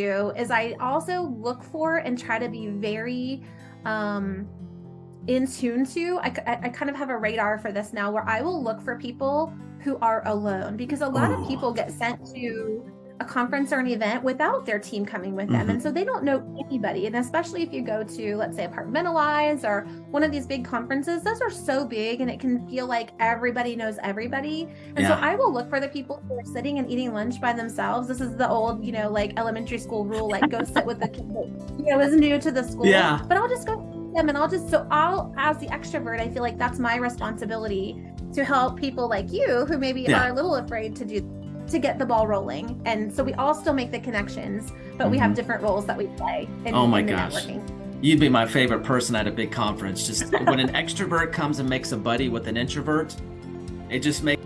do is I also look for and try to be very um, in tune to. I, I, I kind of have a radar for this now where I will look for people who are alone because a lot Oh. of people get sent to a conference or an event without their team coming with them. Mhm. And so they don't know anybody. And especially if you go to, let's say, Apartmentalize or one of these big conferences, those are so big and it can feel like everybody knows everybody. And so I will look for the people who are sitting and eating lunch by themselves. This is the old, you know, like elementary school rule, like go sit with the kid that, you know, is new to the school. Yeah. But I'll just go them and I'll just, so I'll, as the extrovert, I feel like that's my responsibility to help people like you who maybe Yeah. are a little afraid to do to get the ball rolling. And so we all still make the connections, but we have Mhm. different roles that we play in, Oh my gosh. networking. You'd be my favorite person at a big conference. Just when an extrovert comes and makes a buddy with an introvert, it just makes